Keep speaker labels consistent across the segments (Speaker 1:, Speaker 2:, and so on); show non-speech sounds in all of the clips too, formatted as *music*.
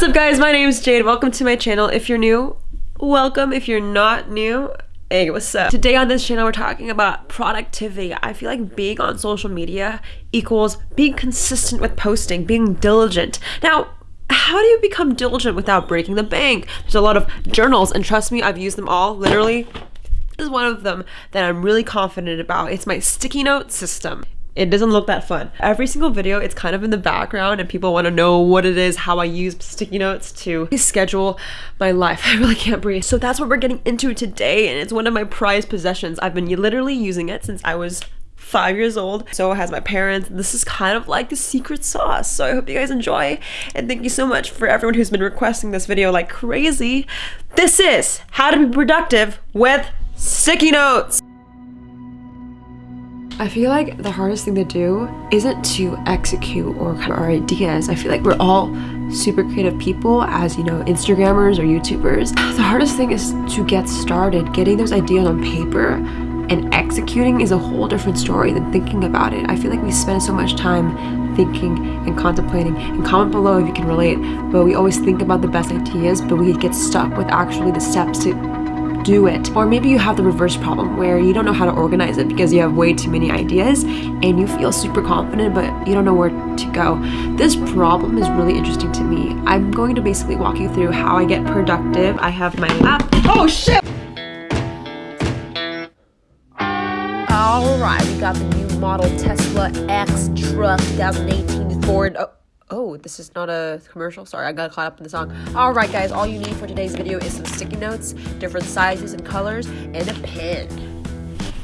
Speaker 1: What's up guys, my name is Jade. Welcome to my channel. If you're new, welcome. If you're not new, hey, what's up? Today on this channel, we're talking about productivity. I feel like being on social media equals being consistent with posting, being diligent. Now, how do you become diligent without breaking the bank? There's a lot of journals, and trust me, I've used them all, literally. This is one of them that I'm really confident about. It's my sticky note system it doesn't look that fun. Every single video, it's kind of in the background and people want to know what it is, how I use sticky notes to schedule my life. *laughs* I really can't breathe. So that's what we're getting into today and it's one of my prized possessions. I've been literally using it since I was five years old. So has my parents. This is kind of like the secret sauce. So I hope you guys enjoy. And thank you so much for everyone who's been requesting this video like crazy. This is how to be productive with sticky notes. I feel like the hardest thing to do isn't to execute or kind of our ideas. I feel like we're all super creative people as, you know, Instagrammers or YouTubers. *sighs* The hardest thing is to get started. Getting those ideas on paper and executing is a whole different story than thinking about it. I feel like we spend so much time thinking and contemplating and comment below if you can relate but we always think about the best ideas but we get stuck with actually the steps to do it. Or maybe you have the reverse problem where you don't know how to organize it because you have way too many ideas and you feel super confident but you don't know where to go. This problem is really interesting to me. I'm going to basically walk you through how I get productive. I have my app. Oh shit! Alright, we got the new model Tesla X truck 2018 Ford. Oh. Oh, this is not a commercial. Sorry, I got caught up in the song. All right, guys, all you need for today's video is some sticky notes, different sizes and colors, and a pen.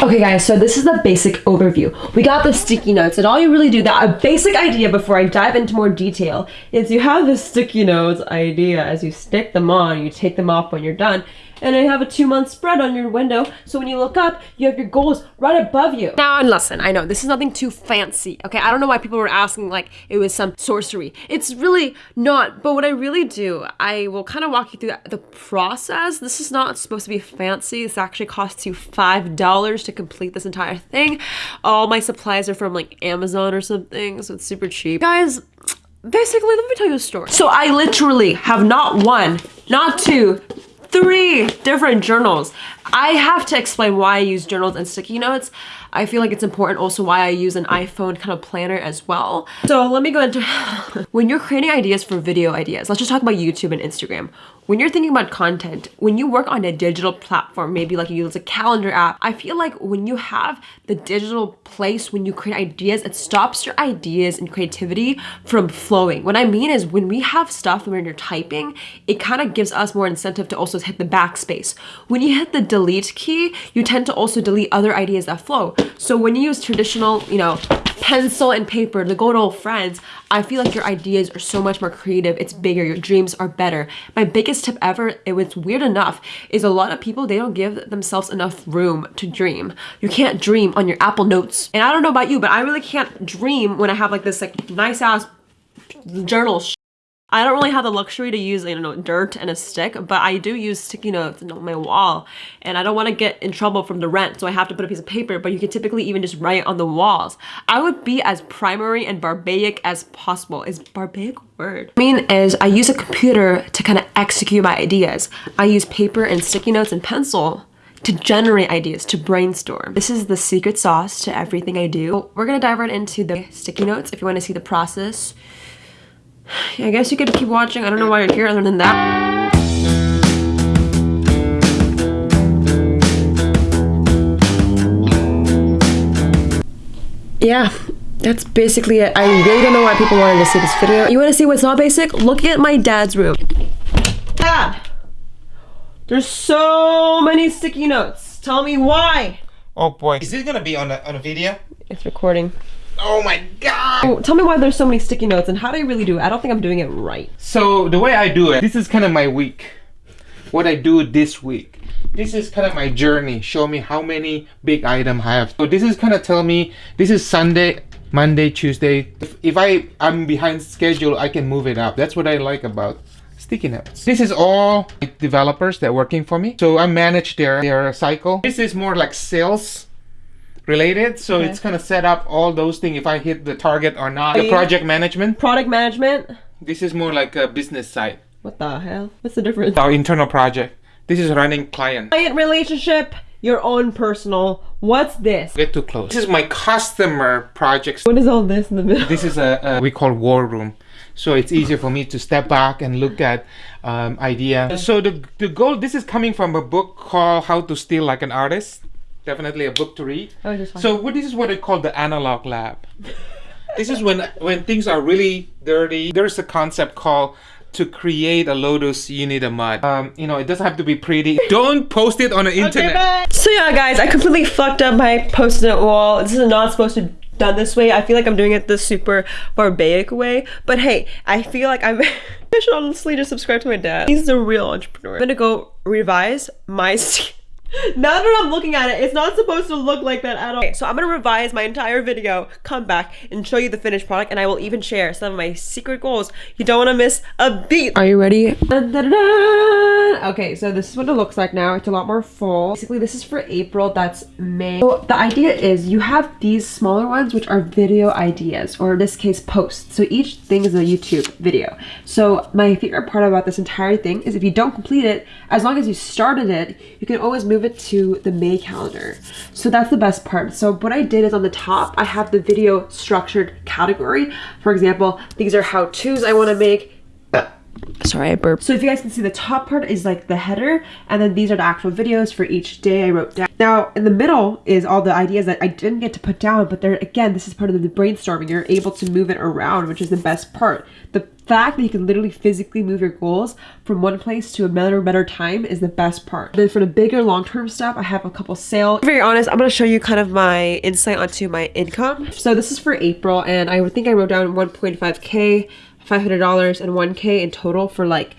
Speaker 1: Okay guys, so this is the basic overview. We got the sticky notes and all you really do, that a basic idea before I dive into more detail is you have the sticky notes idea as you stick them on, you take them off when you're done, and I have a two month spread on your window. So when you look up, you have your goals right above you. Now, and listen, I know this is nothing too fancy. Okay, I don't know why people were asking like it was some sorcery. It's really not. But what I really do, I will kind of walk you through the process. This is not supposed to be fancy. This actually costs you $5 to complete this entire thing. All my supplies are from like Amazon or something, so it's super cheap. Guys, basically, let me tell you a story. So I literally have not one, not two, three different journals. I have to explain why I use journals and sticky notes. I feel like it's important also why I use an iPhone kind of planner as well. So let me go into, *laughs* when you're creating ideas for video ideas, let's just talk about YouTube and Instagram. When you're thinking about content, when you work on a digital platform, maybe like you use a calendar app, I feel like when you have the digital place, when you create ideas, it stops your ideas and creativity from flowing. What I mean is when we have stuff and when you're typing, it kind of gives us more incentive to also hit the backspace. When you hit the delete key, you tend to also delete other ideas that flow. So when you use traditional, you know, pencil and paper, the good old friends, I feel like your ideas are so much more creative. It's bigger. Your dreams are better. My biggest tip ever, it was weird enough, is a lot of people, they don't give themselves enough room to dream. You can't dream on your Apple Notes. And I don't know about you, but I really can't dream when I have like this like nice ass journal I don't really have the luxury to use, you know, dirt and a stick, but I do use sticky notes on my wall. And I don't want to get in trouble from the rent, so I have to put a piece of paper, but you can typically even just write on the walls. I would be as primary and barbaric as possible. Is barbaric word? I mean is I use a computer to kind of execute my ideas. I use paper and sticky notes and pencil to generate ideas, to brainstorm. This is the secret sauce to everything I do. We're gonna dive right into the sticky notes if you wanna see the process. I guess you could keep watching. I don't know why you're here other than that. Yeah, that's basically it. I really don't know why people wanted to see this video. You want to see what's not basic? Look at my dad's room. Dad! There's so many sticky notes. Tell me why.
Speaker 2: Oh boy. Is this gonna be on a, on a video?
Speaker 1: It's recording.
Speaker 2: Oh my god!
Speaker 1: Oh, tell me why there's so many sticky notes and how do I really do it? I don't think I'm doing it right.
Speaker 2: So the way I do it, this is kind of my week. What I do this week. This is kind of my journey. Show me how many big items I have. So this is kind of tell me, this is Sunday, Monday, Tuesday. If, if I, I'm behind schedule, I can move it up. That's what I like about sticky notes. This is all developers that are working for me. So I manage their, their cycle. This is more like sales related so okay. it's gonna set up all those things if I hit the target or not the project management
Speaker 1: product management
Speaker 2: this is more like a business side
Speaker 1: What the hell? What's the difference?
Speaker 2: Our internal project. This is running client.
Speaker 1: Client relationship, your own personal. What's this?
Speaker 2: Get too close. This is my customer projects.
Speaker 1: What is all this in the middle?
Speaker 2: This is a, a we call war room. So it's easier for me to step back and look at um, idea. So the the goal. This is coming from a book called How to Steal Like an Artist. Definitely a book to read.
Speaker 1: Oh, just fine.
Speaker 2: So what this is what I call the analog lab. this is when when things are really dirty. There's a concept called to create a lotus you need a mud. Um, you know, it doesn't have to be pretty. Don't post it on the internet.
Speaker 1: okay, So yeah, guys, I completely fucked up my post-it wall. This is not supposed to done this way. I feel like I'm doing it the super barbaric way. But hey, I feel like I'm *laughs* I should honestly just subscribe to my dad. He's a real entrepreneur. I'm gonna go revise my *laughs* Now that I'm looking at it, it's not supposed to look like that at all. Okay, so I'm gonna revise my entire video, come back, and show you the finished product, and I will even share some of my secret goals. You don't wanna miss a beat. Are you ready? Dun, dun, dun, okay, so this is what it looks like now. It's a lot more full. Basically, this is for April, that's May. So the idea is you have these smaller ones, which are video ideas, or in this case, posts. So each thing is a YouTube video. So my favorite part about this entire thing is if you don't complete it, as long as you started it, you can always move it to the May calendar. So that's the best part. So what I did is on the top, I have the video structured category. For example, these are how-tos I want to make. Sorry, I burped. So if you guys can see, the top part is like the header, and then these are the actual videos for each day I wrote down. Now, in the middle is all the ideas that I didn't get to put down, but there again, this is part of the brainstorming. You're able to move it around, which is the best part. The fact that you can literally physically move your goals from one place to another better time is the best part. Then for the bigger long-term stuff, I have a couple sales. To very honest, I'm gonna show you kind of my insight onto my income. So this is for April, and I would think I wrote down 1.5k $500 and 1k in total for like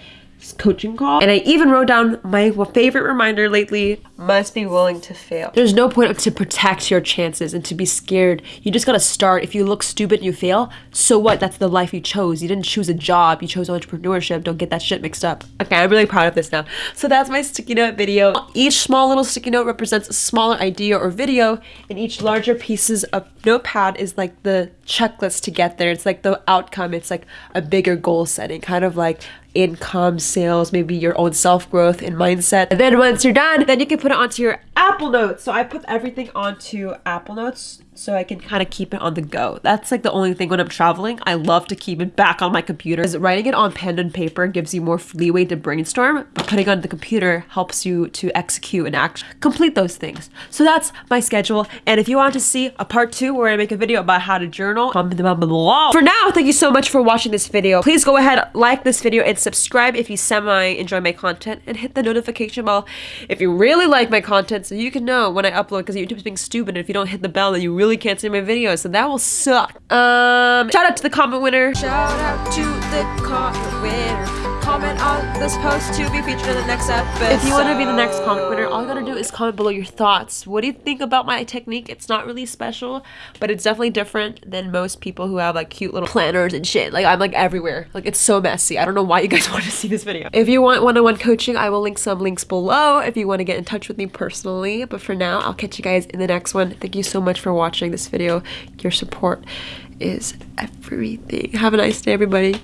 Speaker 1: coaching call. And I even wrote down my favorite reminder lately, must be willing to fail. There's no point to protect your chances and to be scared. You just gotta start. If you look stupid and you fail, so what? That's the life you chose. You didn't choose a job, you chose entrepreneurship. Don't get that shit mixed up. Okay, I'm really proud of this now. So that's my sticky note video. Each small little sticky note represents a smaller idea or video, and each larger pieces of notepad is like the checklist to get there. It's like the outcome. It's like a bigger goal setting, kind of like income, sales, maybe your own self-growth and mindset. And then once you're done, then you can put it onto your Apple Notes. So I put everything onto Apple Notes so I can kind of keep it on the go. That's like the only thing when I'm traveling. I love to keep it back on my computer. Because writing it on pen and paper gives you more leeway to brainstorm, but putting on the computer helps you to execute and act complete those things. So that's my schedule. And if you want to see a part two where I make a video about how to journal, comment down below. For now, thank you so much for watching this video. Please go ahead, like this video, and subscribe if you semi enjoy my content, and hit the notification bell if you really like my content so you can know when I upload because YouTube's being stupid and if you don't hit the bell then you really can't see my videos so that will suck. Um, shout out to the comment winner. Shout out to the comment winner comment on this post to be featured in the next episode. If you want to be the next comment winner, all you gotta do is comment below your thoughts. What do you think about my technique? It's not really special, but it's definitely different than most people who have like cute little planners and shit. Like I'm like everywhere. Like it's so messy. I don't know why you guys *laughs* want to see this video. If you want one-on-one -on -one coaching, I will link some links below if you want to get in touch with me personally. But for now, I'll catch you guys in the next one. Thank you so much for watching this video. Your support is everything. Have a nice day, everybody.